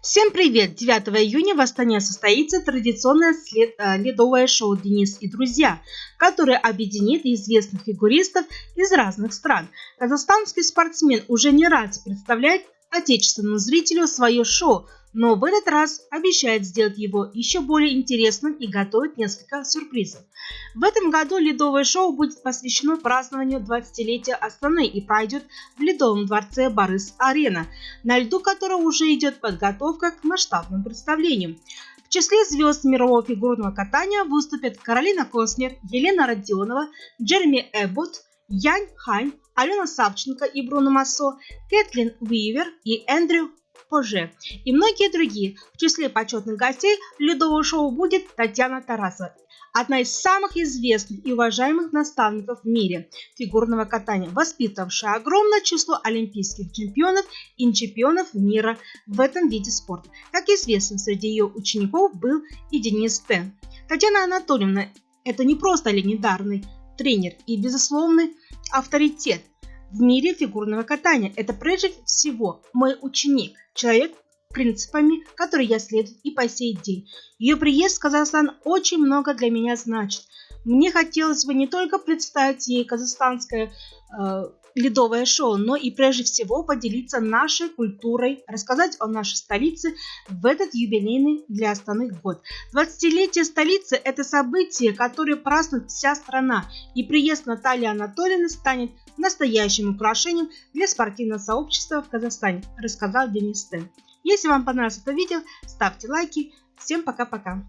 Всем привет! 9 июня в Астане состоится традиционное след, э, ледовое шоу «Денис и друзья», которое объединит известных фигуристов из разных стран. Казахстанский спортсмен уже не раз представляет отечественному зрителю свое шоу, но в этот раз обещает сделать его еще более интересным и готовит несколько сюрпризов. В этом году ледовое шоу будет посвящено празднованию 20-летия Астаны и пройдет в Ледовом дворце Барыс-Арена, на льду которого уже идет подготовка к масштабным представлениям. В числе звезд мирового фигурного катания выступят Каролина Коснер, Елена Родионова, Джереми Эббот, Янь Хань, Алена Савченко и Бруно Массо, Кэтлин Уивер и Эндрю Поже и многие другие. В числе почетных гостей ледового шоу будет Татьяна Тарасова, одна из самых известных и уважаемых наставников в мире фигурного катания, воспитавшая огромное число олимпийских чемпионов и чемпионов мира в этом виде спорта. Как известно, среди ее учеников был и Денис Т. Татьяна Анатольевна – это не просто легендарный тренер и безусловный авторитет в мире фигурного катания. Это прежде всего мой ученик, человек, принципами, которые я следую и по сей день. Ее приезд в Казахстан очень много для меня значит. Мне хотелось бы не только представить ей казахстанское э, ледовое шоу, но и прежде всего поделиться нашей культурой, рассказать о нашей столице в этот юбилейный для Астаны год. 20-летие столицы – это событие, которое празднует вся страна, и приезд Натальи Анатольевны станет настоящим украшением для спортивного сообщества в Казахстане, рассказал Денис Тен. Если вам понравилось это видео, ставьте лайки. Всем пока-пока.